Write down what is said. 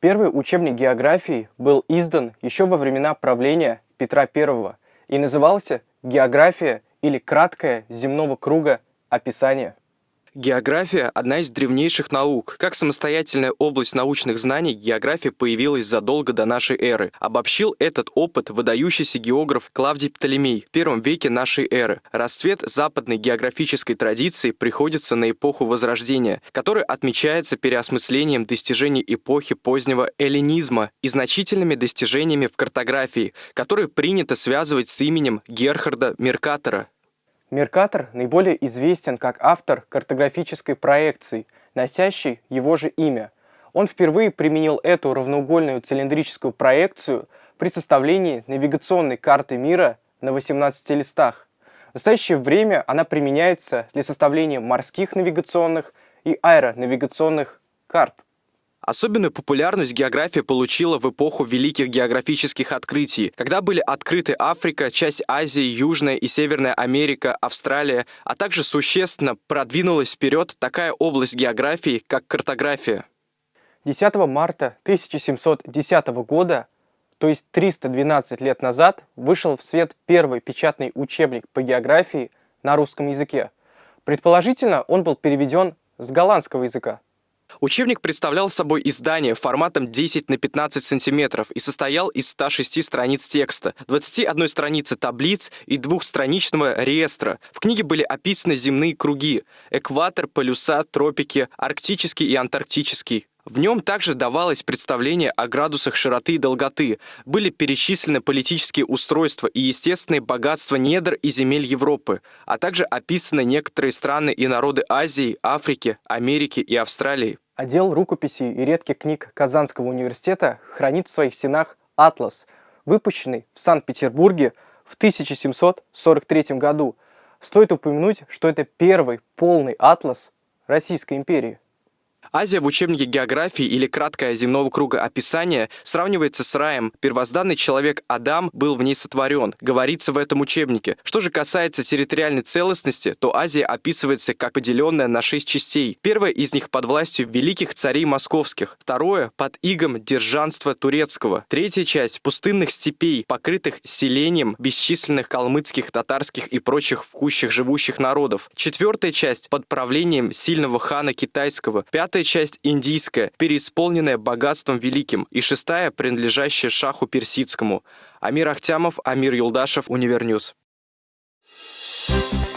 Первый учебник географии был издан еще во времена правления Петра I и назывался «География» или «Краткое земного круга описание». География – одна из древнейших наук. Как самостоятельная область научных знаний, география появилась задолго до нашей эры. Обобщил этот опыт выдающийся географ Клавдий Птолемей в первом веке нашей эры. Расцвет западной географической традиции приходится на эпоху Возрождения, которая отмечается переосмыслением достижений эпохи позднего эллинизма и значительными достижениями в картографии, которые принято связывать с именем Герхарда Меркатора. Меркатор наиболее известен как автор картографической проекции, носящей его же имя. Он впервые применил эту равноугольную цилиндрическую проекцию при составлении навигационной карты мира на 18 листах. В настоящее время она применяется для составления морских навигационных и аэронавигационных карт. Особенную популярность география получила в эпоху великих географических открытий, когда были открыты Африка, часть Азии, Южная и Северная Америка, Австралия, а также существенно продвинулась вперед такая область географии, как картография. 10 марта 1710 года, то есть 312 лет назад, вышел в свет первый печатный учебник по географии на русском языке. Предположительно, он был переведен с голландского языка. Учебник представлял собой издание форматом 10 на 15 сантиметров и состоял из 106 страниц текста, 21 страницы таблиц и двухстраничного реестра. В книге были описаны земные круги – экватор, полюса, тропики, арктический и антарктический. В нем также давалось представление о градусах широты и долготы, были перечислены политические устройства и естественные богатства недр и земель Европы, а также описаны некоторые страны и народы Азии, Африки, Америки и Австралии. Отдел рукописей и редких книг Казанского университета хранит в своих стенах «Атлас», выпущенный в Санкт-Петербурге в 1743 году. Стоит упомянуть, что это первый полный атлас Российской империи. Азия в учебнике географии или краткое земного круга описания сравнивается с раем. Первозданный человек Адам был в ней сотворен, говорится в этом учебнике. Что же касается территориальной целостности, то Азия описывается как поделенная на шесть частей. Первая из них под властью великих царей московских, второе под игом держанства турецкого, третья часть пустынных степей, покрытых селением бесчисленных калмыцких, татарских и прочих в живущих народов, четвертая часть под правлением сильного хана китайского, пятая Пятая часть индийская, переисполненная богатством великим, и шестая, принадлежащая шаху персидскому. Амир Ахтямов, Амир Юлдашев, Универньюз. Thank you.